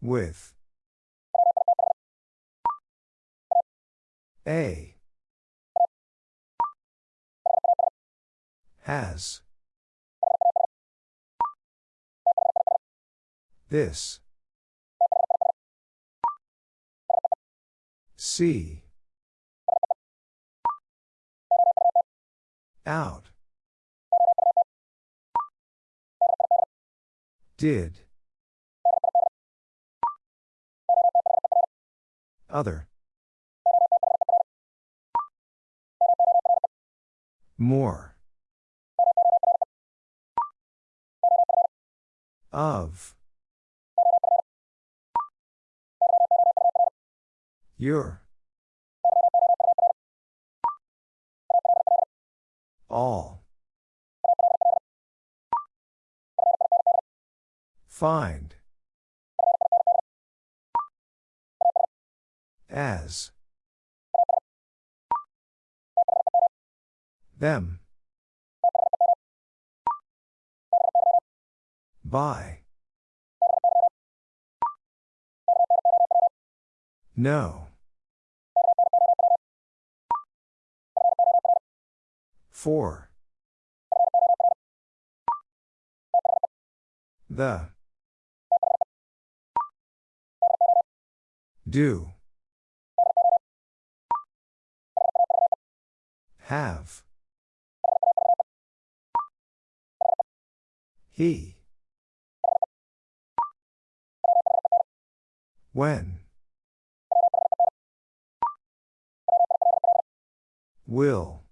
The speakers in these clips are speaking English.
With. A. Has. This. See. Out. Did. Other. More. Of. Your. All. Find. As. Them. By. No. For. The. Do. Have. He. When. Will.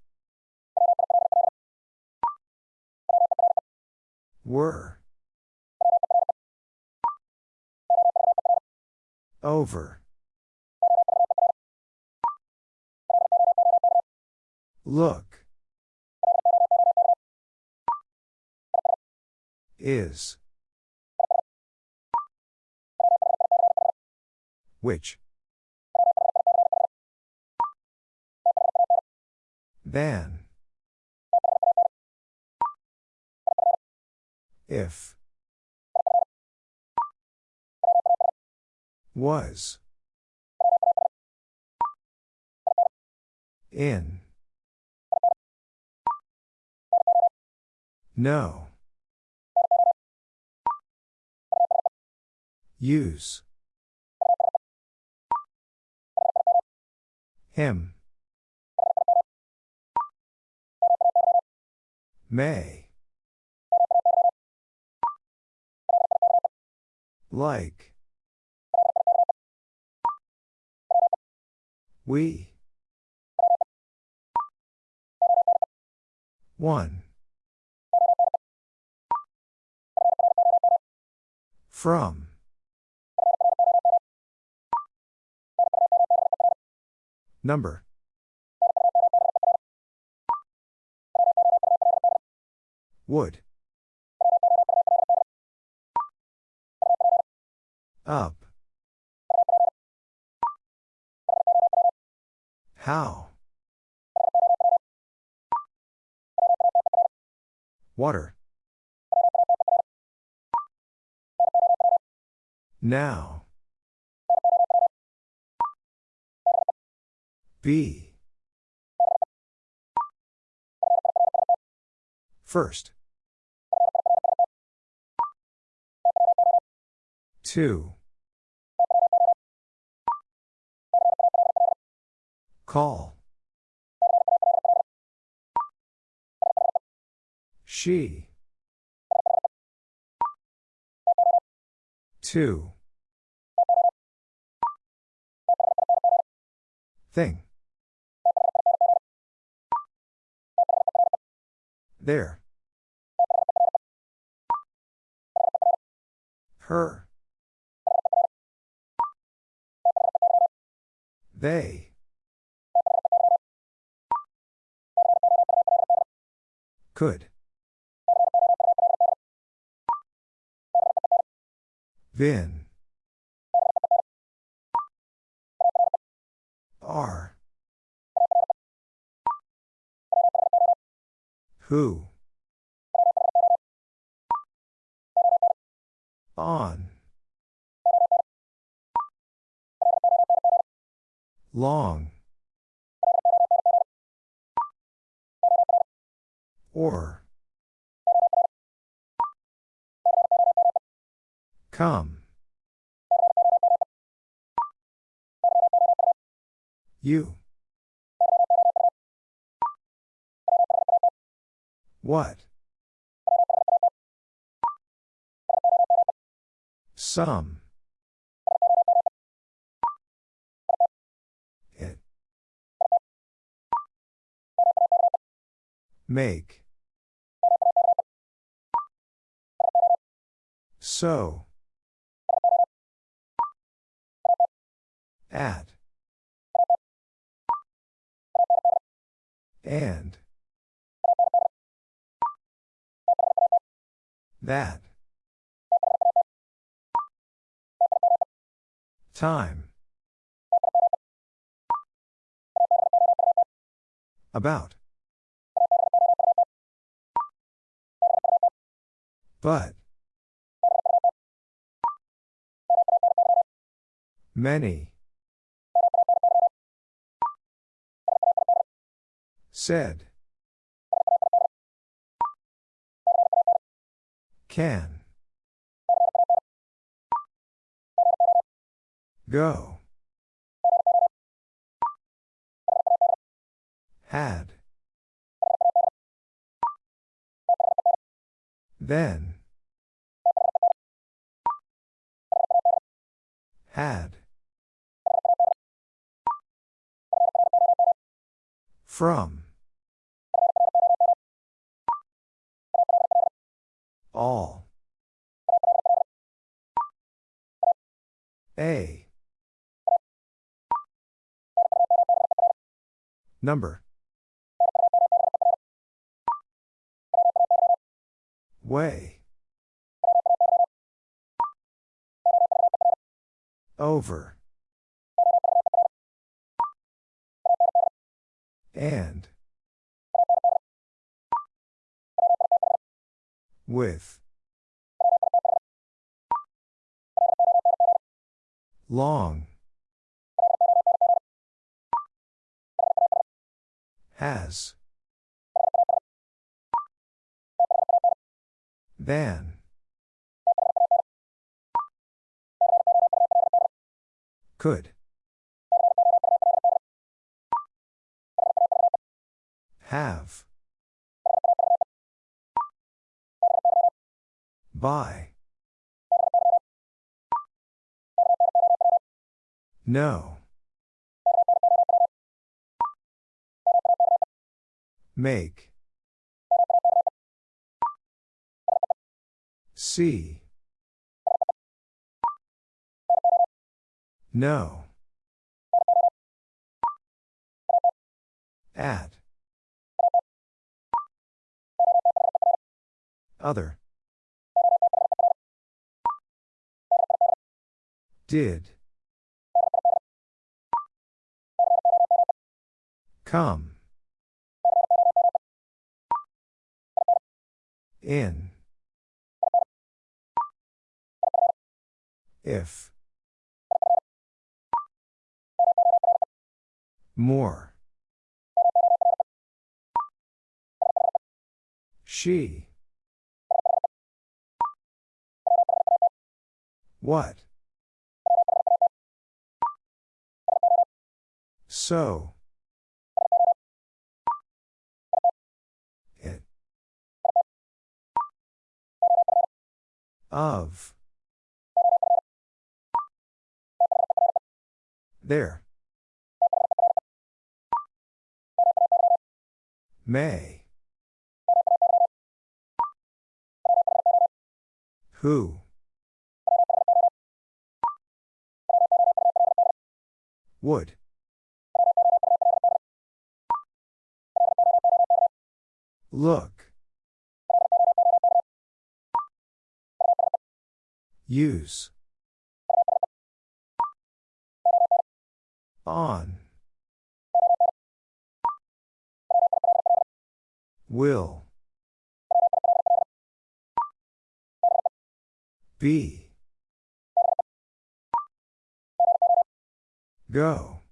Were. Over. Look. Is. Which? Than. If. Was. In. No. Use. Him. May. Like. We. One. From. Number. Would. Up. How? Water. Now. B. First. Two. Call. She. Two. Thing. There. Her. They. Could. Vin. Are. Who. On. Long. Or. Come. You. What? Some. It. Make. So. At. And. That. Time. About. But. Many. Said. Can. Go. Had. Then. Had. From. All. A. Number. Way. Over. And. With. Long. Has. Than. Could. Have. By. No. Make. See. No. At. Other. Did. Come. In. If. More. She. What? So. It. Of. There. May. Who? Would. Look. Use. On. Will. Be. Go.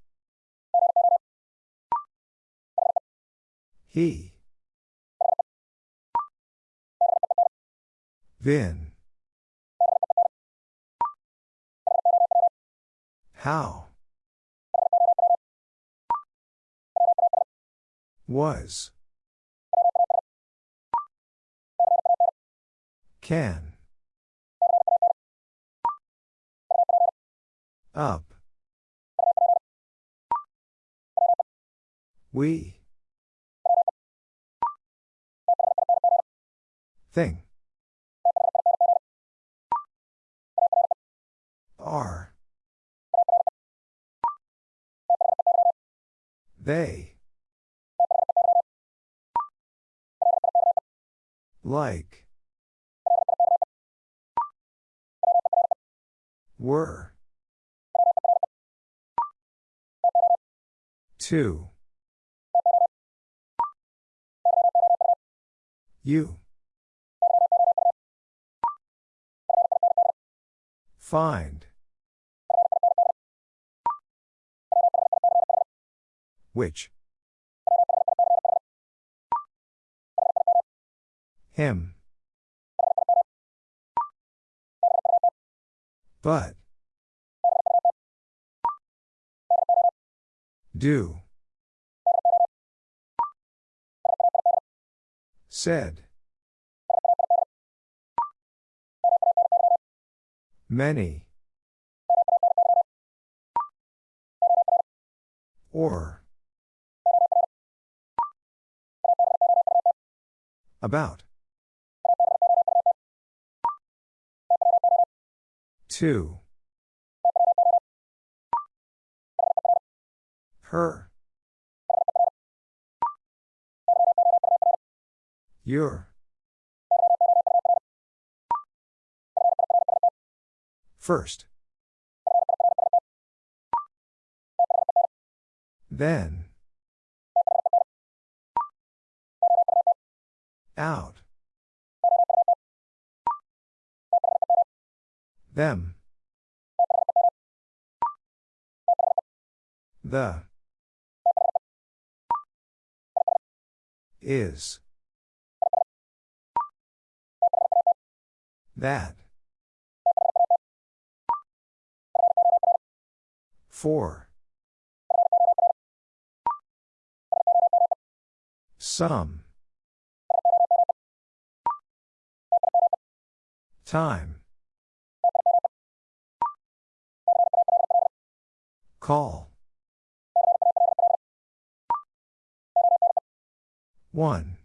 He. Vin. How? Was. Can. Up. We. Thing. Are. They. Like. Were. Two. You. Find. Which? Him. But. Do. Said. Many. Or. About. Two. Her. Your. First. Then. Out. Them. The. Is. That. For. Some. Time. Call. One.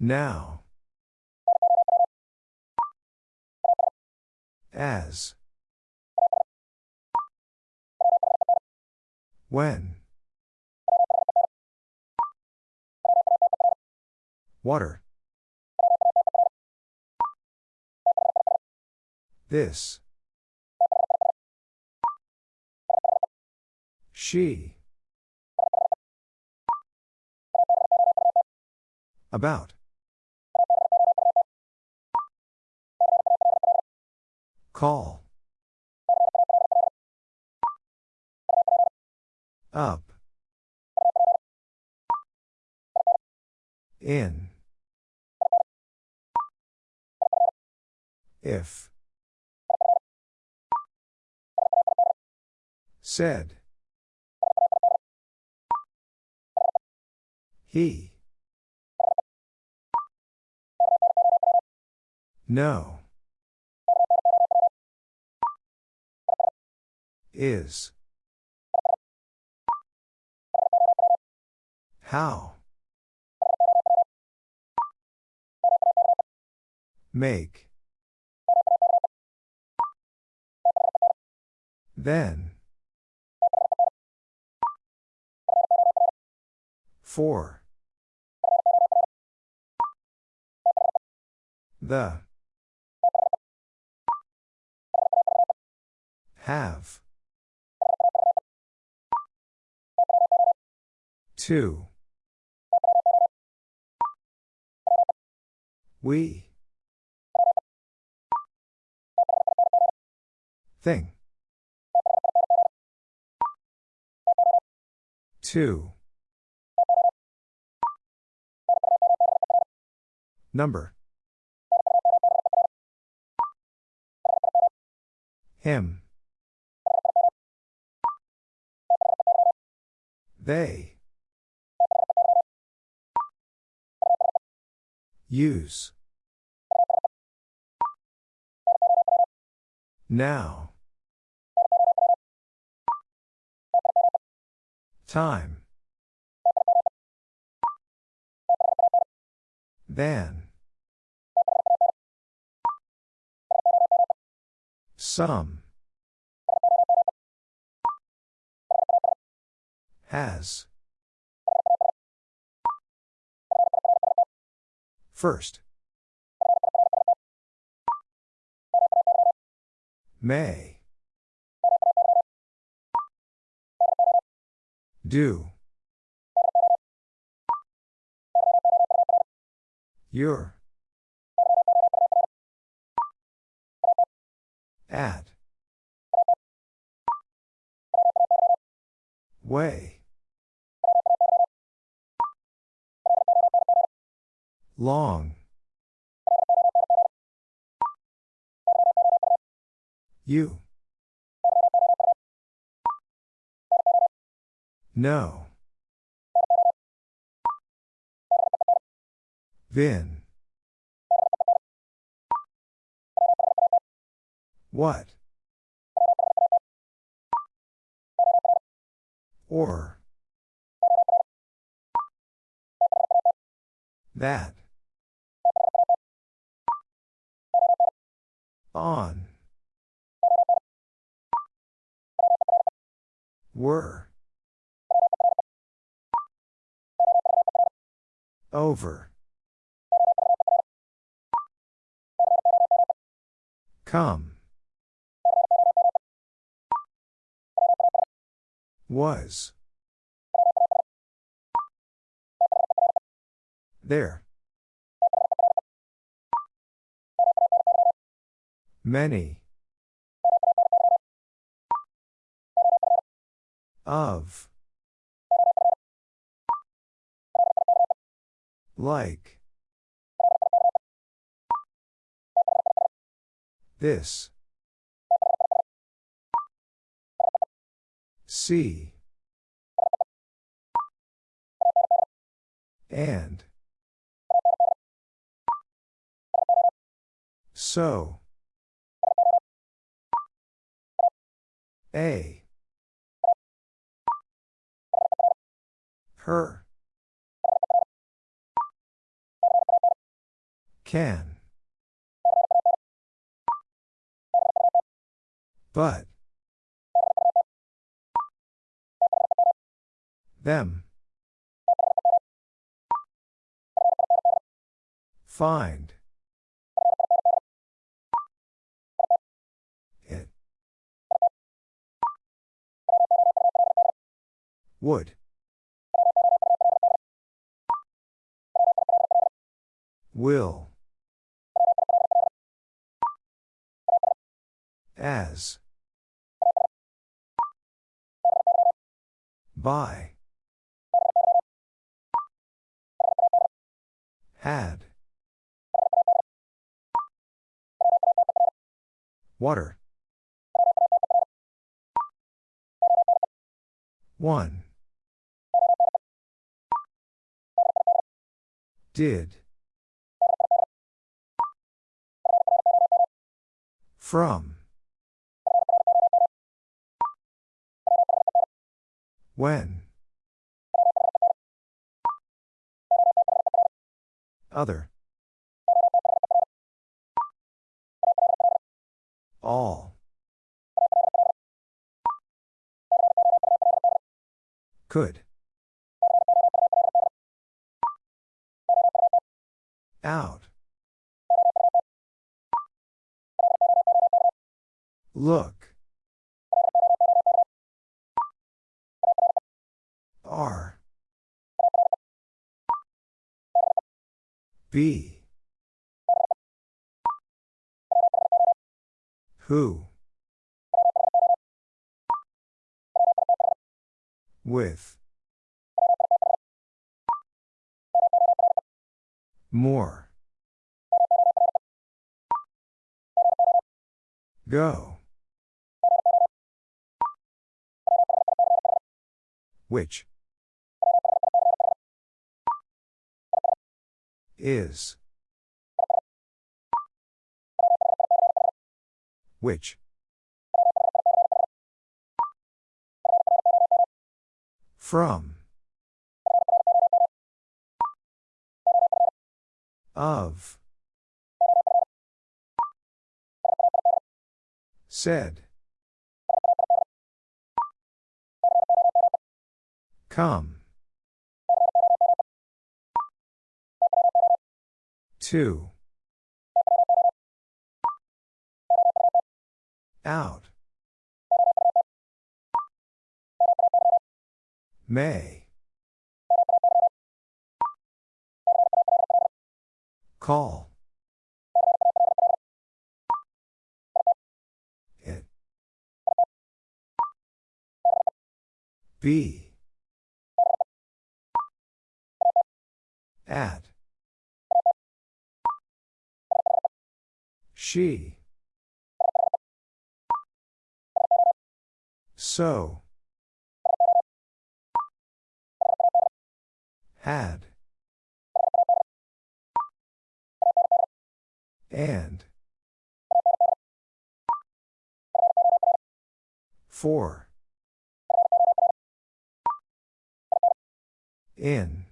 Now. As. When. Water. This. She. About. Call. Up. In. If. Said. He. No. Is. How? Make. Then. 4. The. Have. Two. We. Thing. Two. Number. Him. They. Use. Now. Time. Than. Some. Has. First. May. Do. Your. At. Way. Long. You. No. Vin. What? Or. That. On. Were. Over. Come. Was. There. Many. Of. Like. This. See. And. So. A. Her. Can. But. Them. Find. It. Would. Will. As. By. Had. Water. One. Did. From. When. Other. All. Could. Out. Look. R. B. Who? With. More. Go. Which? Is. Which? From. Of. Said. Come. Two. Out. May. Call. It. Be. At. She. So. Had. And. For. In.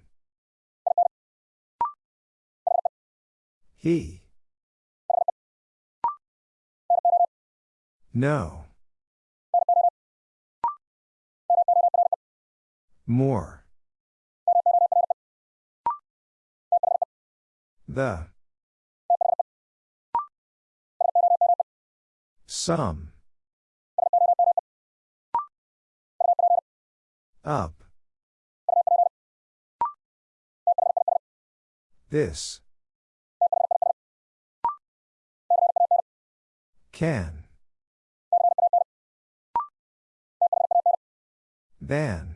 He. No. More. The. Some. Up. This. Can. Than.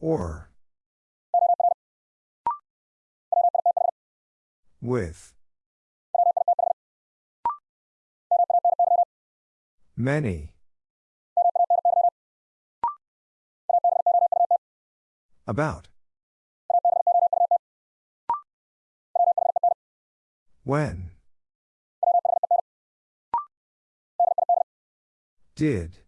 Or. With. Many. About. When. Did.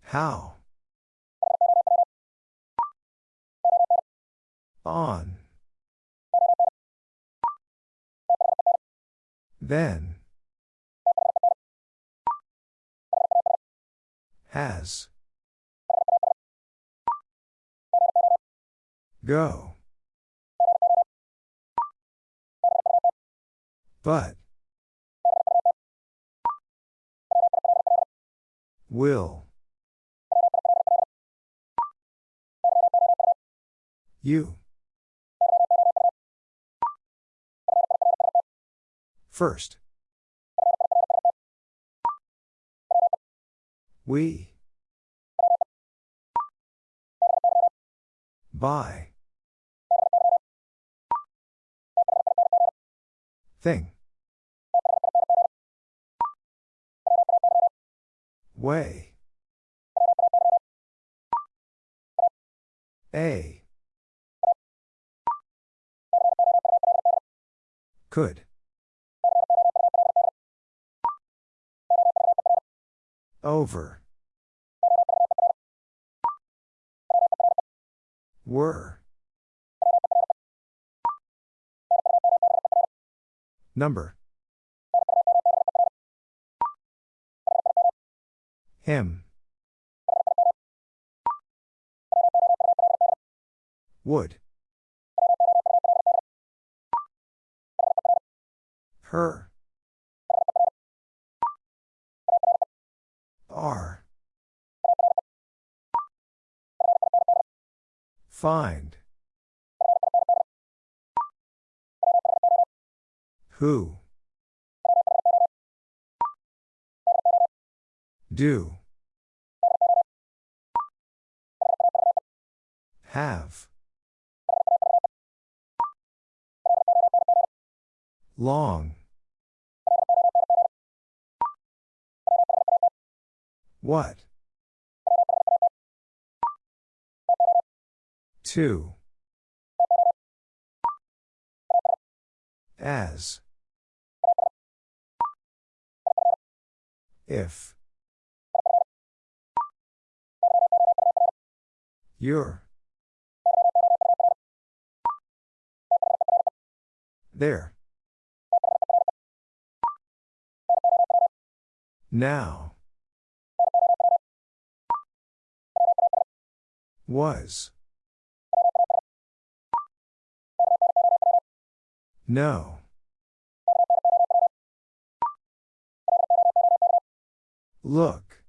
How? On. Then. Has. Go. But. Will. You. First. We. By. Thing. Way. A. Could. Over. Were. Number. Him. Would. Her. Are. Find. Who? Do. Have. Long. What? Two. As. If. Your. There. Now. Was. No. Look.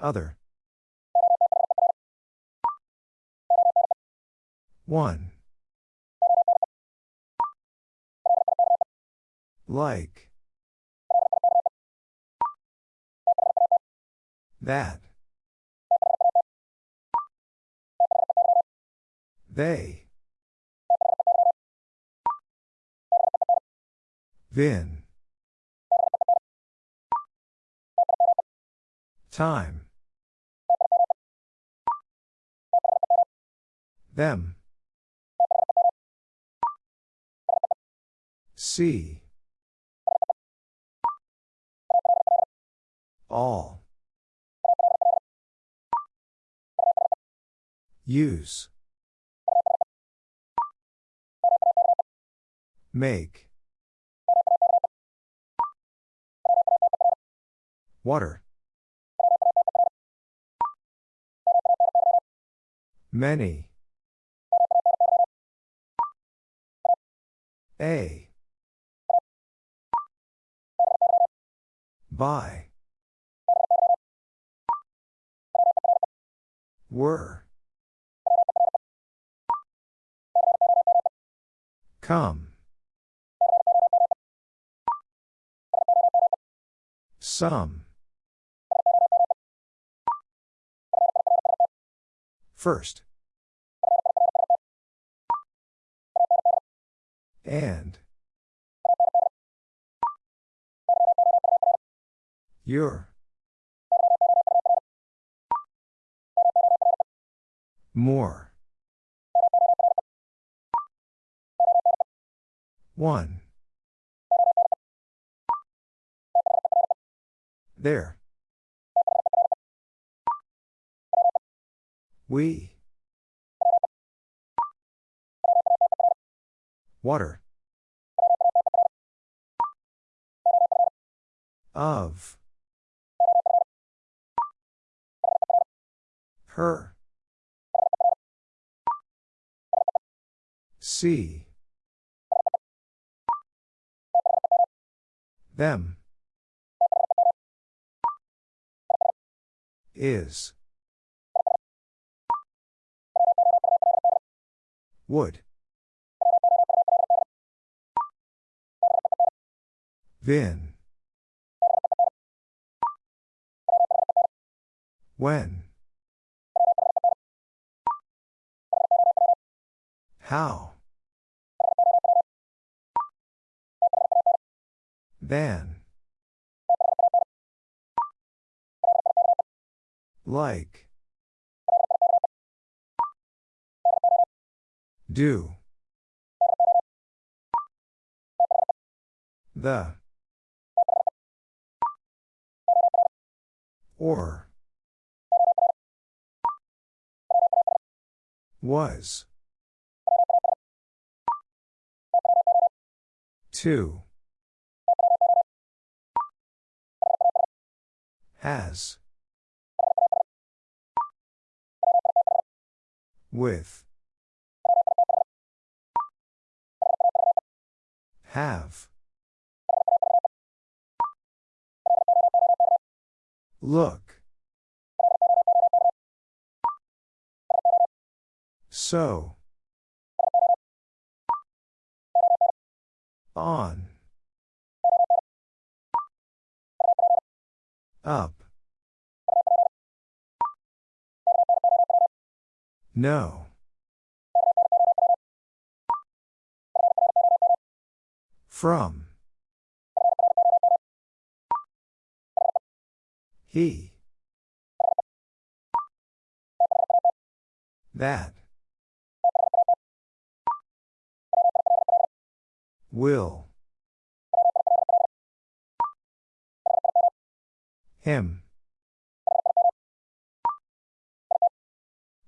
Other. One. Like. That. They. Then. Time. Them. See. All. Use. Make. Water. Many. A. By. Were. Come. Some. First. And. Your. More. One. There. We. Water. Of. Her. See. Them. Is. Would. Vin. When. How. Than. Like. Do. The. Or. Was. Two. Has. With. Have. Look. So. On. Up. No. From. He. That. Will. Him.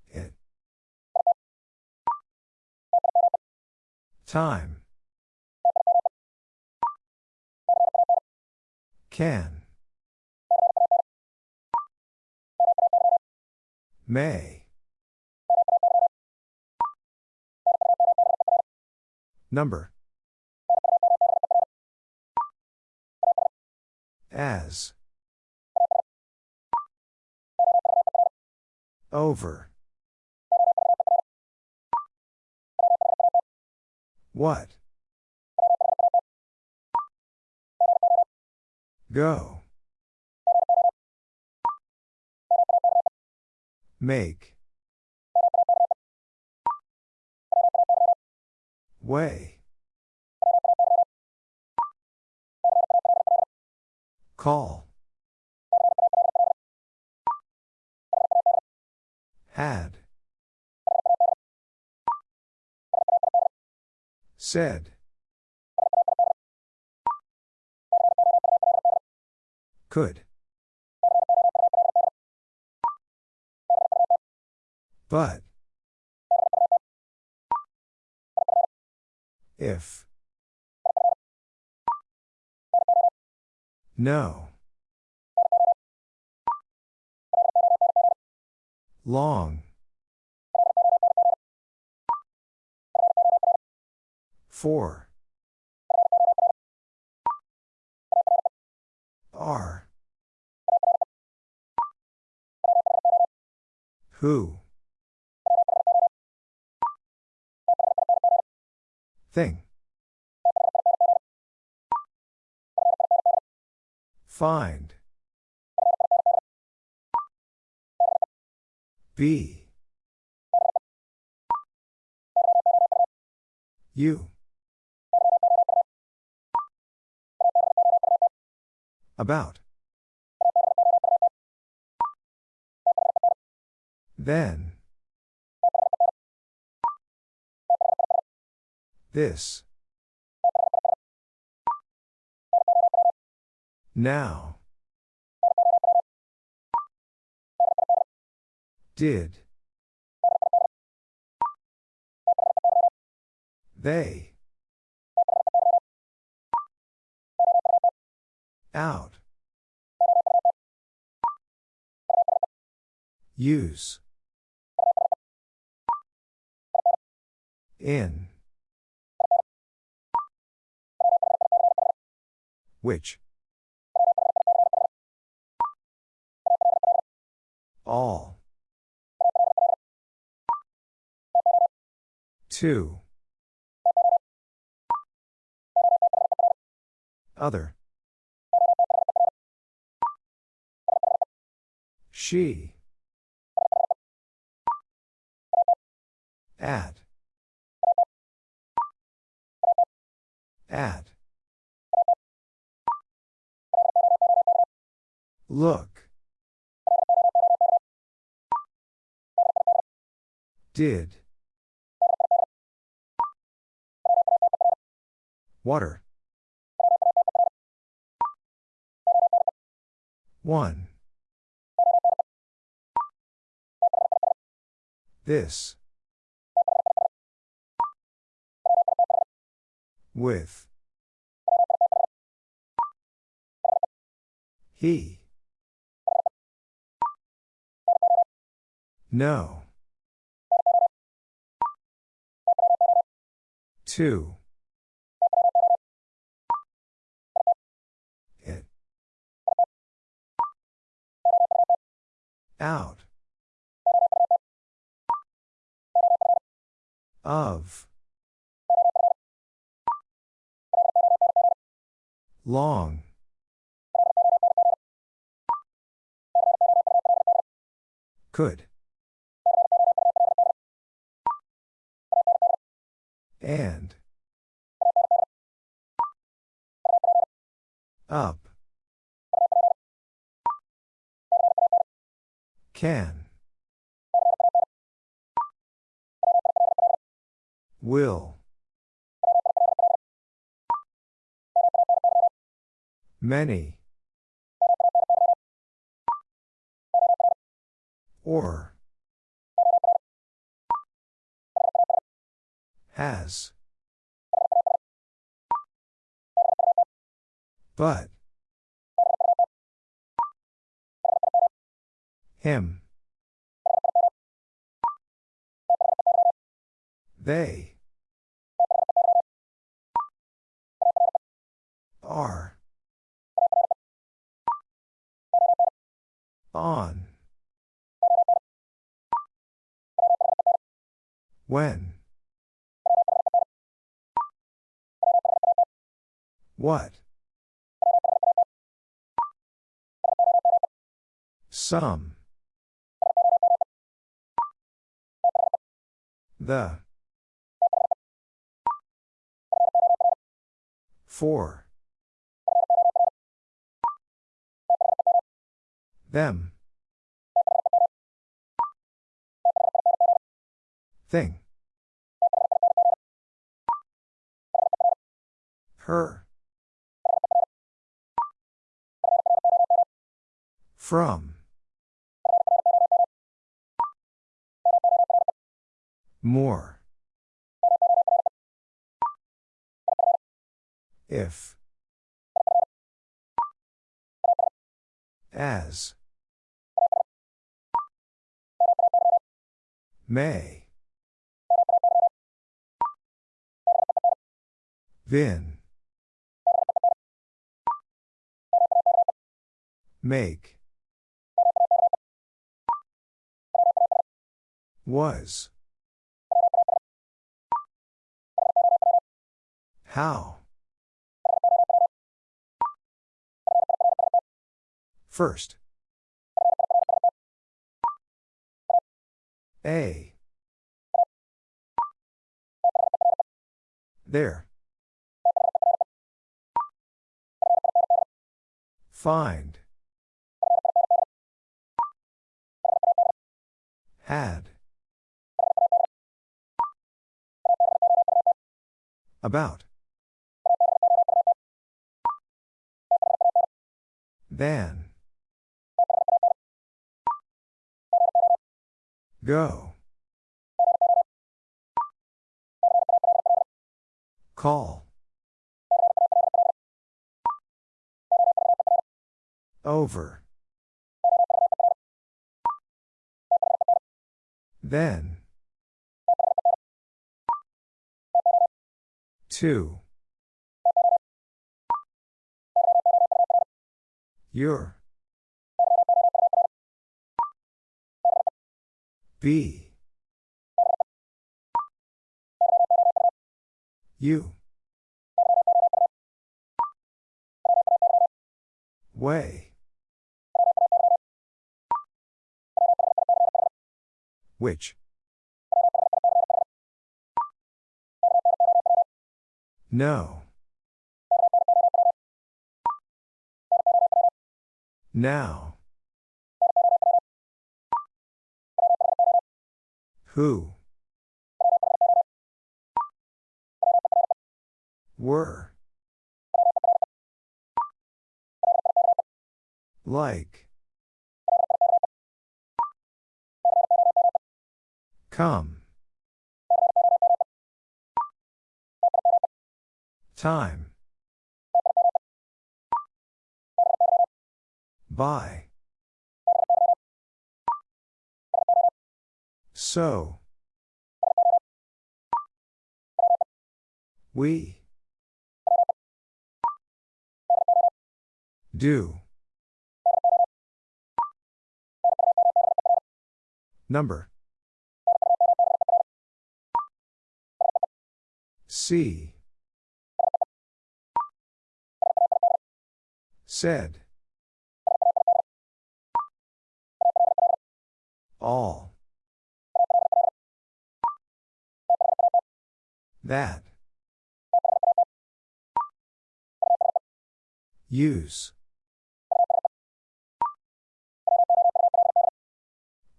It. Time. Can. May. Number. As. Over. What? Go. Make. Way. Call. Had. Said. Could. But. If. No. Long. Four. Are. Who? Thing. Find. Be. You. About. Then. This. Now. Did. They. Out. Use. In. Which? All. Two. Other. She. At. At. Look. Did. Water. One. This. With. He. No. Two. It. Out. Of. Long. Could. And. Up. Can. Will. Many. Or. Has. But. Him. They. Are. On. When. What? Some. The. For. Them. Thing. Her. From. More. If. As. May. Then. Make. Was. How? First. A. There. Find. Had. About. Than. Go. Call. Over. Then. Two. Your. B. You. Way. Which? No. Now. Who? Were. Like. Come. Time. By. So. We. Do. Number. See. Said. All. That. Use.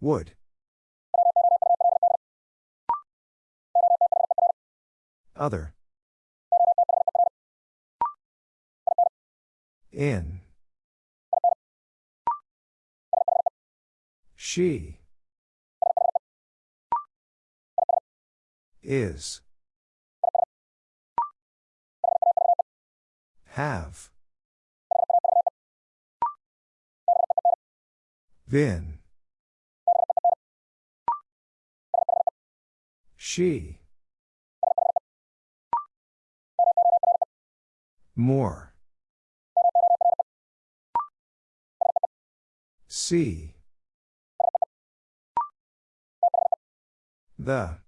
Would. Other. In. She. Is. Have. Been. She. More. See. The.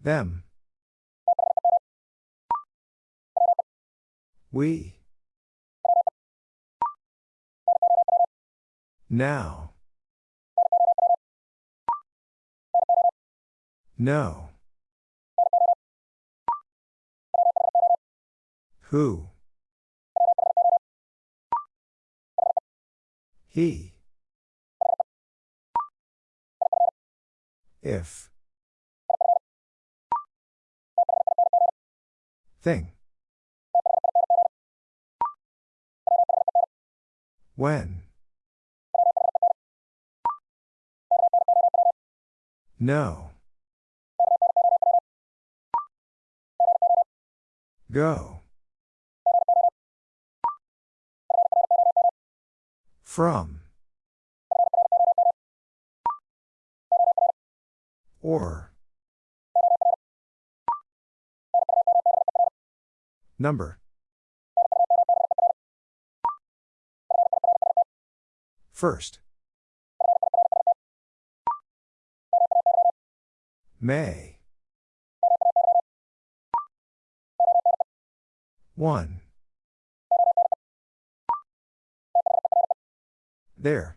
Them. We. Now. No. Who? He. If. Thing. When. No. Go. From. Or. Number. First. May. One. There.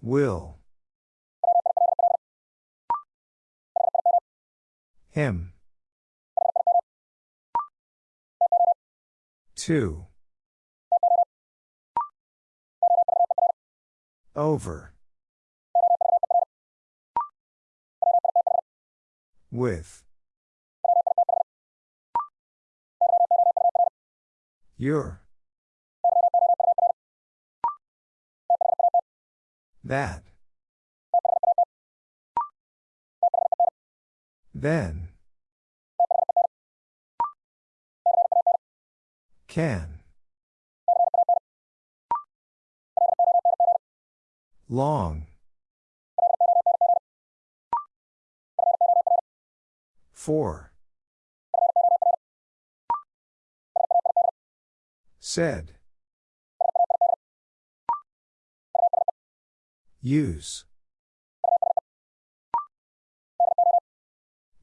Will. Him. Two. Over. With. Your. That. Then. Can. Long. Four. Said. Use.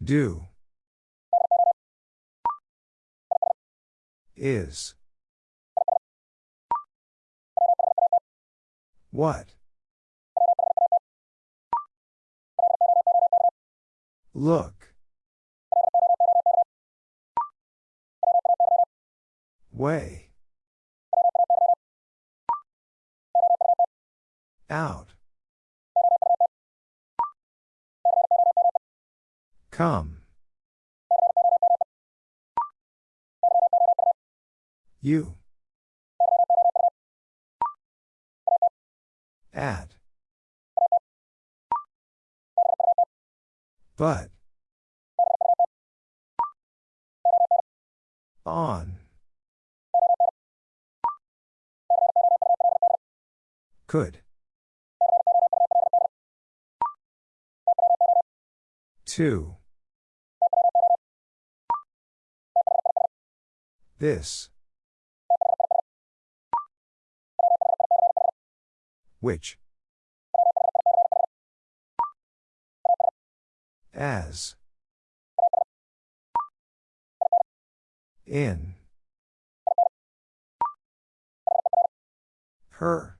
Do. Is. What? Look. Way. Out. Come. You. At. But. On. Could. Two. This. Which? As. In. Her.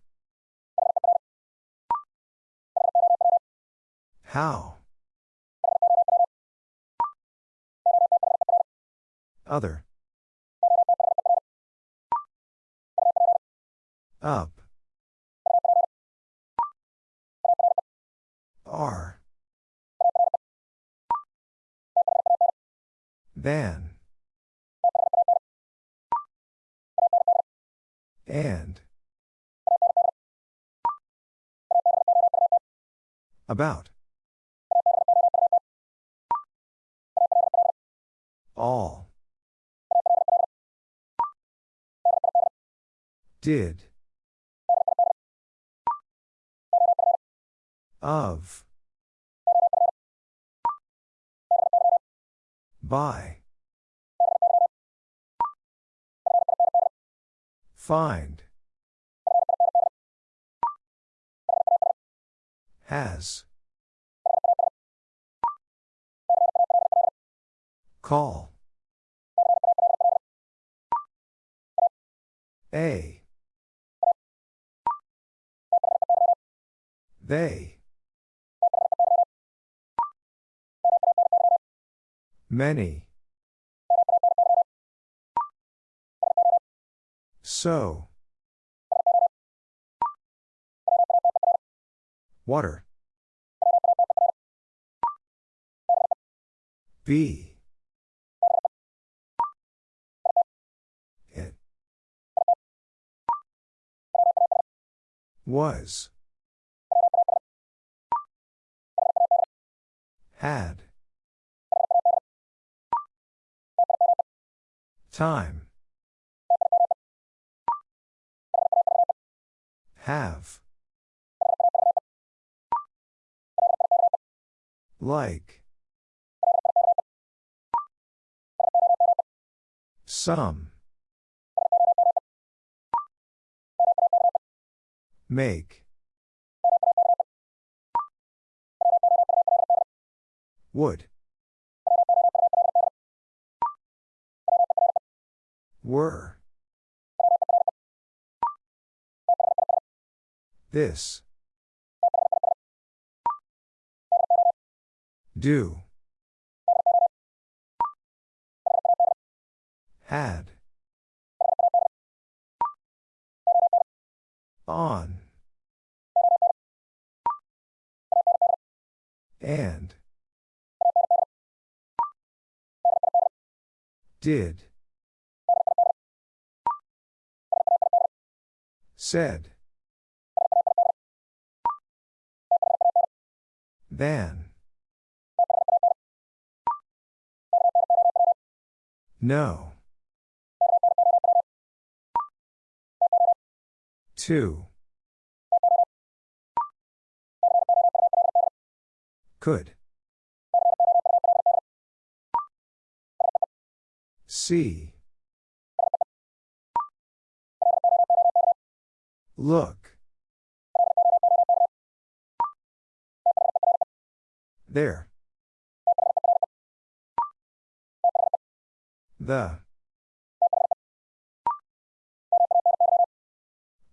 How? Other. Up. Are. Than. And. About. All. Did. Of. By. Find. Has. Call. A. They. Many. So. Water. Be. It. Was. Had. Time. Have. Like. Some. Make. Would. Were. This. Do. Had. On. And. Did. Said. Than. No. Two. Could. See. Look. There. The.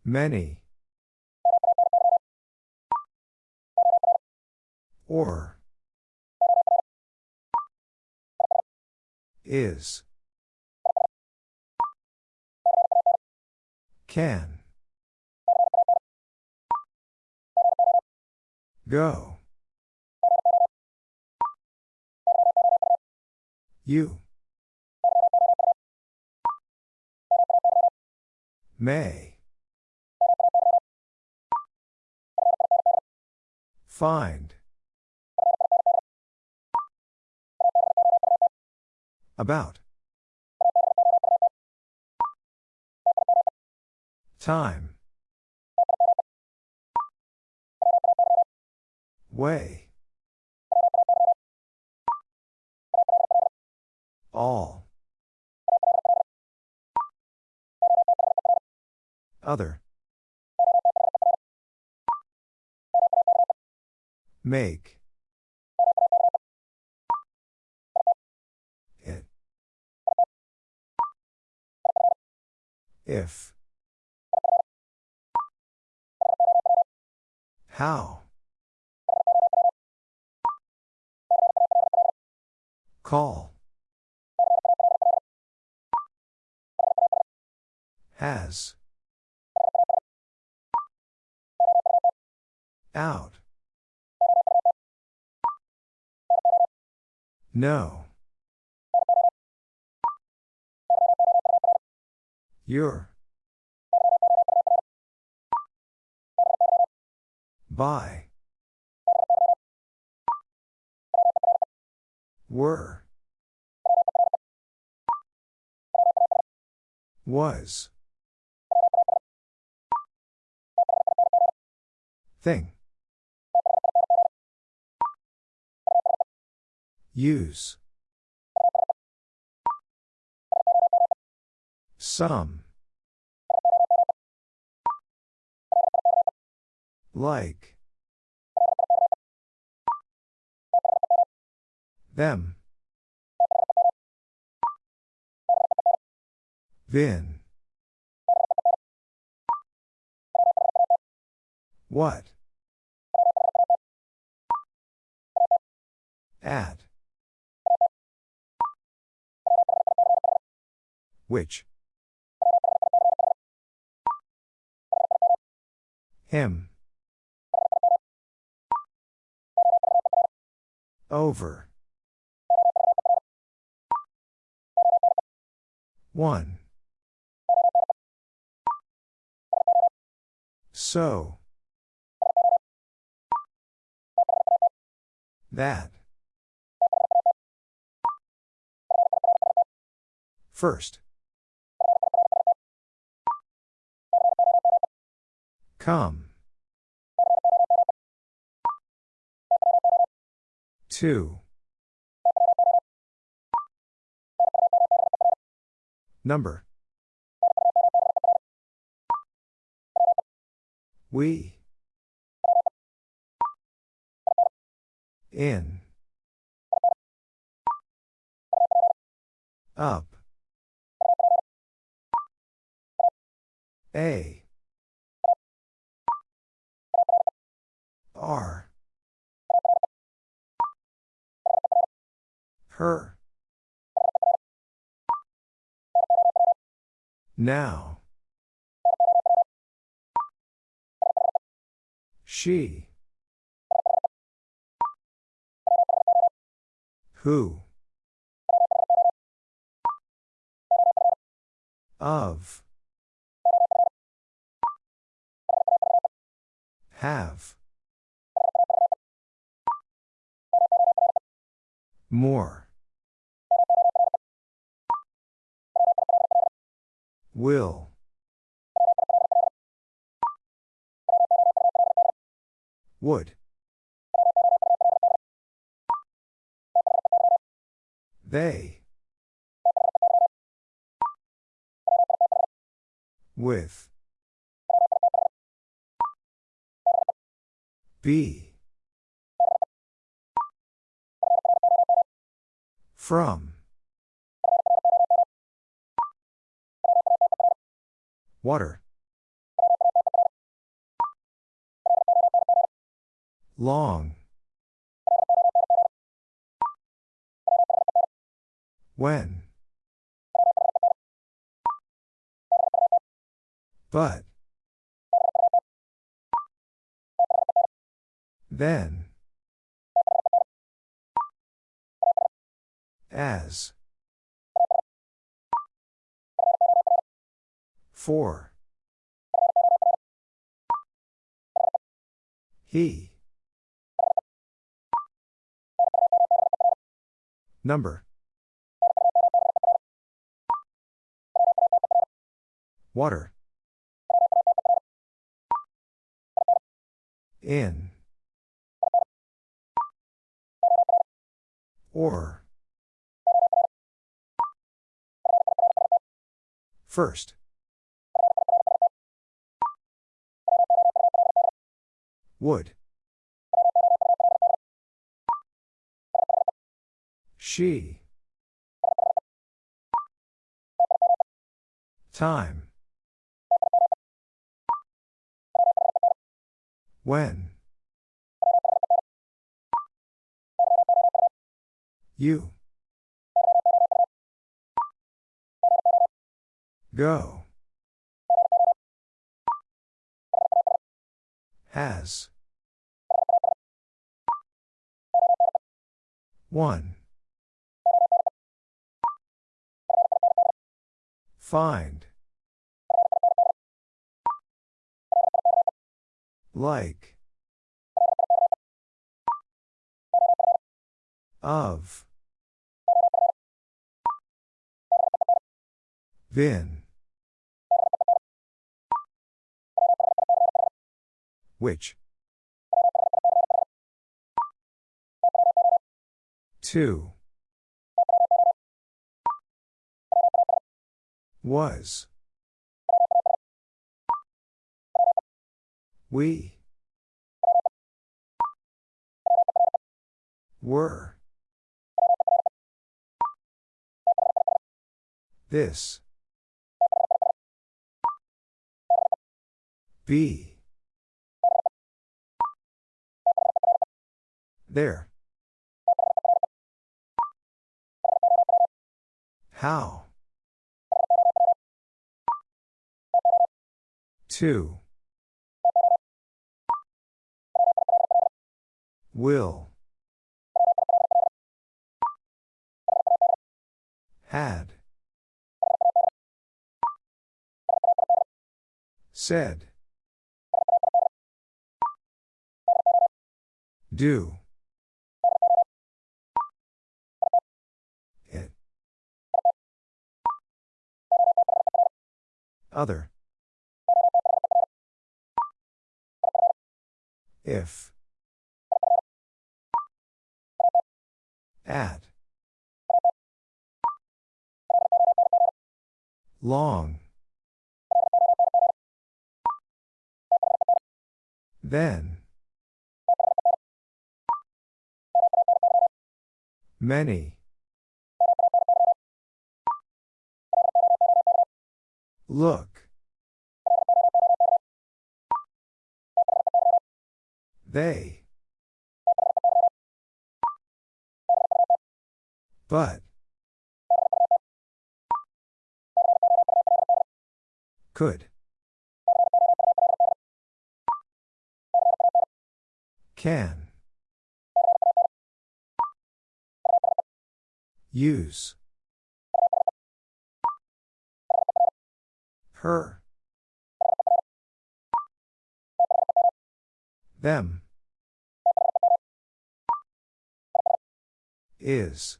Many. Or. Is. Can. Go. You. May. Find. About. Time. Way. All. Other. Make. It. If. How? Call. Has. Out. No. You're? By. Were. Was. Thing. Use. Some. Like. Them. Vin. What? At. Which? Him. Over. One. So. That. First. Come. Two. Number. We. In. Up. A. R. Her. Now. She. Who? Of. Have. More. Will. Would. They. With. Be. From. Water. Long. When. But. Then. As. For. He. Number. Water. In. Or. First. Would. She. Time. When. You. Go. Has. One. Find. Like. Of. Been. Which? Two. Was. We. Were. This. Be. There. How? Two. Will. Had. Said. Do. Other. If. At. Long. Then. Many. Look. They. But. Could. Can. Use. Her. Them. Is.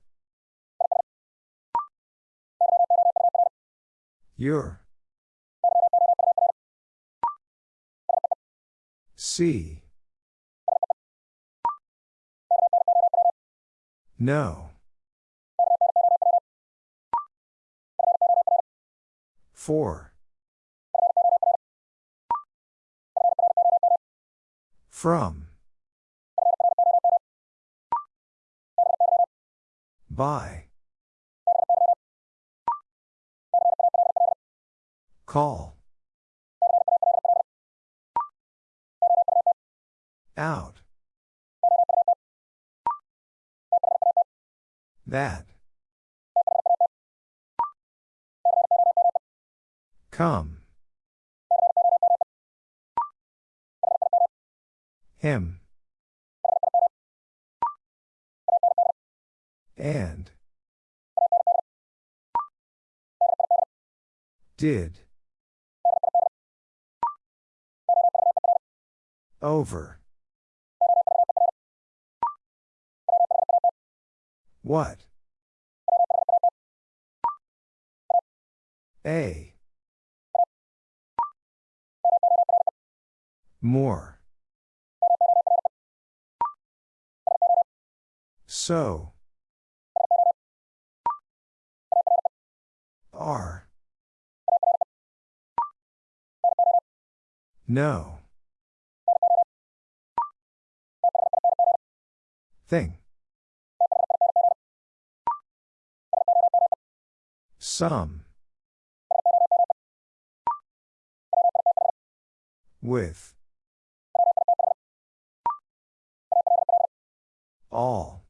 Your. See. No. Four. From. By. Call. Out. That. Come. Him. And. Did. Over. What? A. More. So. R. No. Thing. Some. With. All.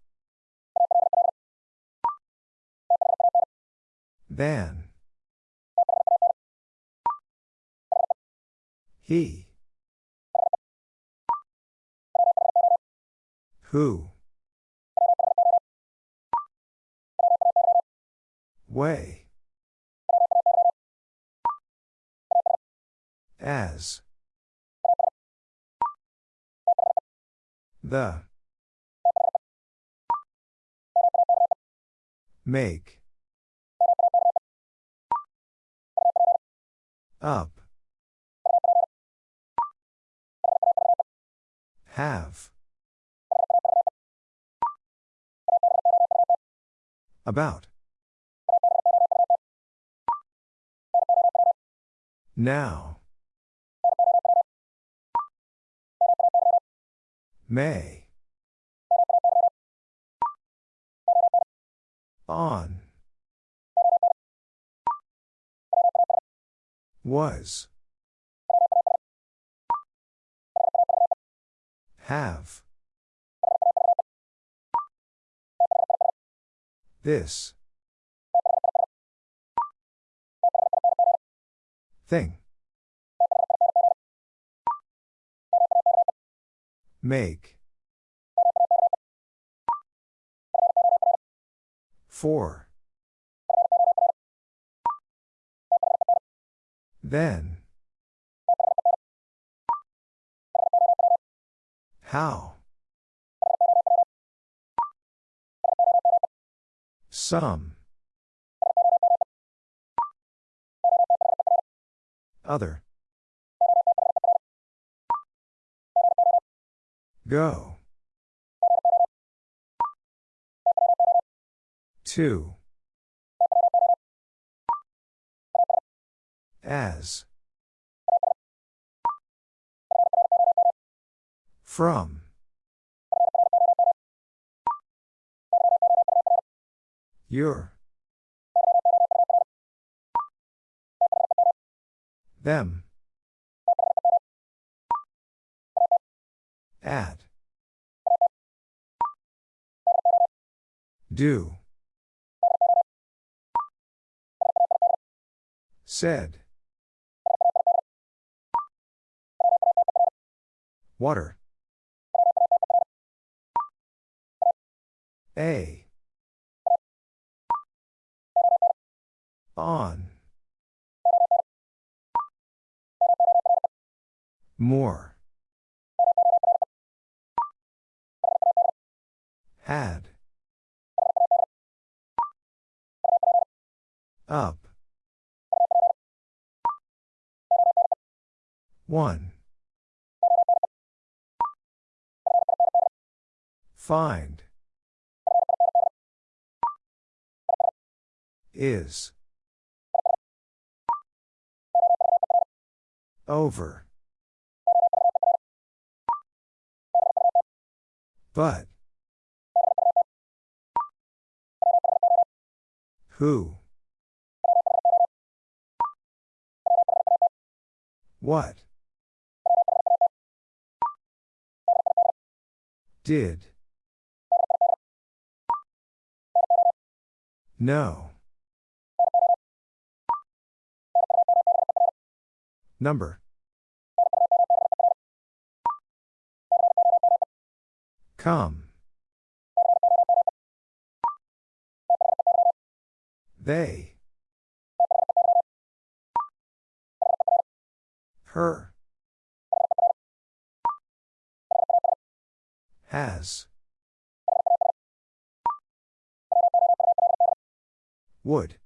Than. He. Who. Way. As. The. Make. Up. Have. About. Now. May. On. Was. Have. This. Thing. Make. For. Then. How? Some. Other. Go. Two. As. From. Your. Them. At. Do. Said. Water. A. On. More. Had. Up. One. Find. Is. Over. But. Who? What? Did. No. Number. Come. They. Her. Has. Would.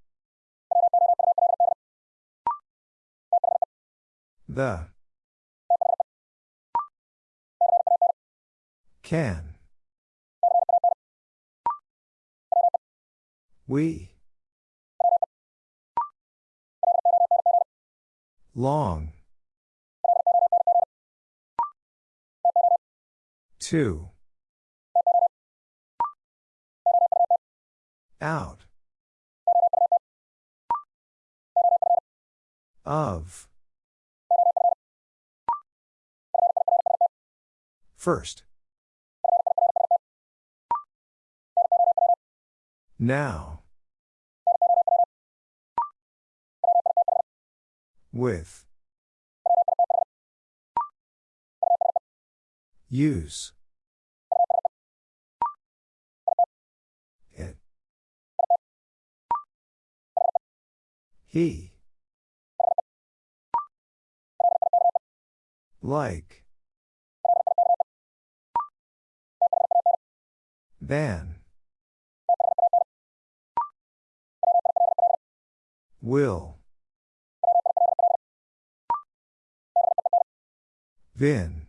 The. Can. We. Long. Two. Out. Of. First. Now. With. Use. It. He. Like. Than. Will. Vin.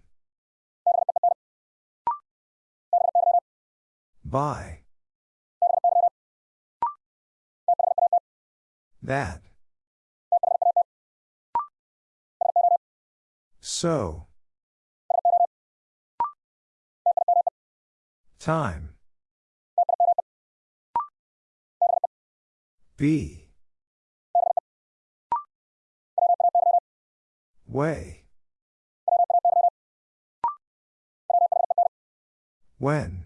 By. That. So. Time. Be. Way. When.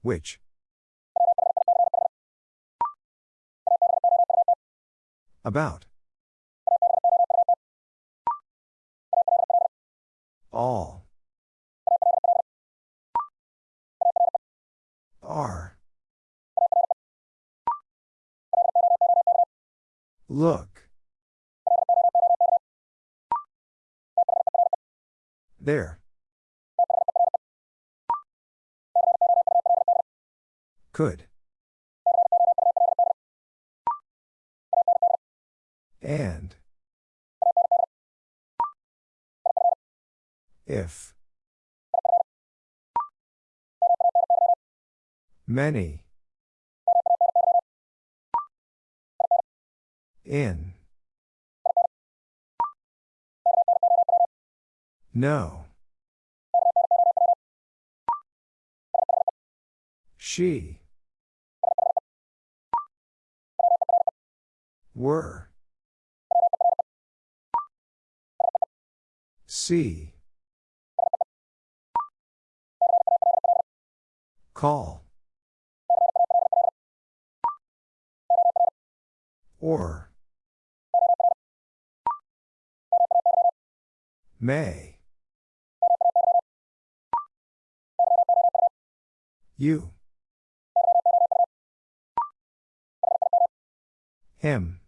Which? About. All. Are. Look. There. Could. And. If. Many. In. No. She. Were. See. Call. Or. May. You. Him.